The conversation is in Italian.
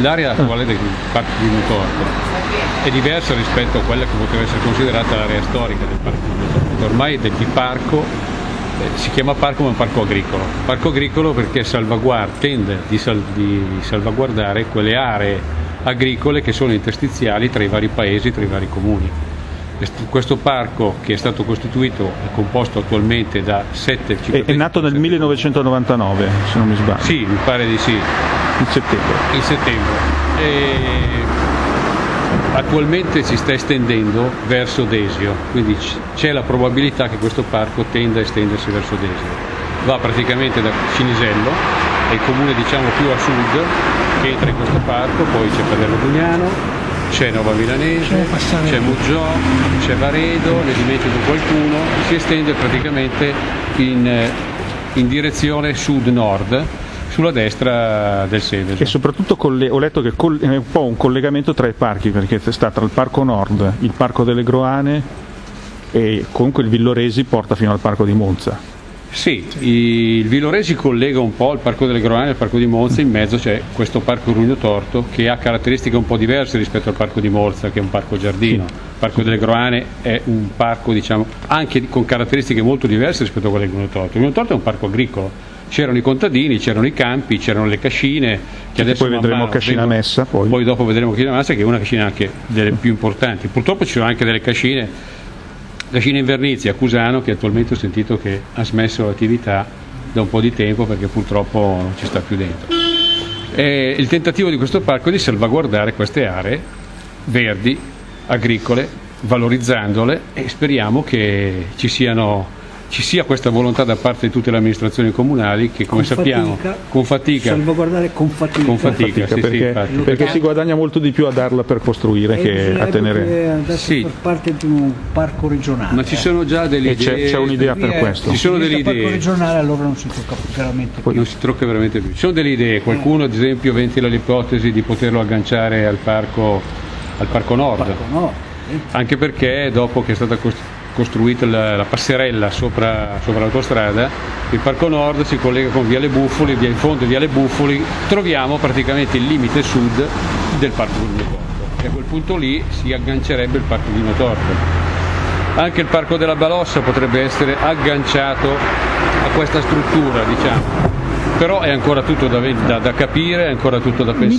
L'area attuale del Parco di Mutorto è diversa rispetto a quella che poteva essere considerata l'area storica del Parco di Mutorto. Ormai del di parco eh, si chiama parco ma è un parco agricolo. Parco agricolo perché tende di, sal di salvaguardare quelle aree agricole che sono interstiziali tra i vari paesi, tra i vari comuni. Questo parco che è stato costituito è composto attualmente da sette È, è nato nel 1999, se non mi sbaglio. Sì, mi pare di sì. In settembre. In settembre. E attualmente si sta estendendo verso Desio, quindi c'è la probabilità che questo parco tenda a estendersi verso Desio. Va praticamente da Cinisello, è il comune diciamo più a sud che entra in questo parco, poi c'è Paderno Dugnano, c'è Nova Milanese, c'è Muggiò, c'è Varedo, ne dimentico qualcuno, si estende praticamente in, eh, in direzione sud-nord sulla destra del Seveso. E soprattutto ho letto che è un po' un collegamento tra i parchi, perché sta tra il Parco Nord, il Parco delle Groane e comunque il Villoresi porta fino al Parco di Monza. Sì, il Villoresi collega un po' il Parco delle Groane al Parco di Monza, in mezzo c'è questo Parco Rugno Torto che ha caratteristiche un po' diverse rispetto al Parco di Monza che è un parco giardino. Il Parco delle Groane è un parco diciamo, anche con caratteristiche molto diverse rispetto a quelle del Rugno Torto. Il Rugno Torto è un parco agricolo, c'erano i contadini, c'erano i campi, c'erano le cascine. Che adesso poi vedremo Cascina vengono, Messa. Poi. poi dopo vedremo Cascina Messa che è una cascina anche delle più importanti. Purtroppo ci sono anche delle cascine la Cina Invernizia a Cusano che attualmente ho sentito che ha smesso l'attività da un po' di tempo perché purtroppo non ci sta più dentro. E il tentativo di questo parco è di salvaguardare queste aree verdi, agricole, valorizzandole e speriamo che ci siano ci sia questa volontà da parte di tutte le amministrazioni comunali che come con sappiamo fatica, con fatica salvaguardare con fatica, con fatica, sì, perché, sì, perché, si guadagna molto di più a darla per costruire che a tenere. sì. per parte di un parco regionale. Ma ci sono già delle e idee c'è, un'idea per questo. Ci sono delle idee parco regionale allora non si tocca veramente più. non si tocca veramente più. Ci sono delle idee. Qualcuno ad esempio ventila l'ipotesi di poterlo agganciare al parco al parco nord, parco nord anche perché dopo che è stata costruita costruita la, la passerella sopra, sopra, l'autostrada, il Parco Nord si collega con Viale Buffoli, via in fondo Viale Buffoli, troviamo praticamente il limite sud del Parco di Torto e a quel punto lì si aggancerebbe il Parco di Torto. Anche il Parco della Balossa potrebbe essere agganciato a questa struttura, diciamo. però è ancora tutto da, da, da capire, è ancora tutto da pensare.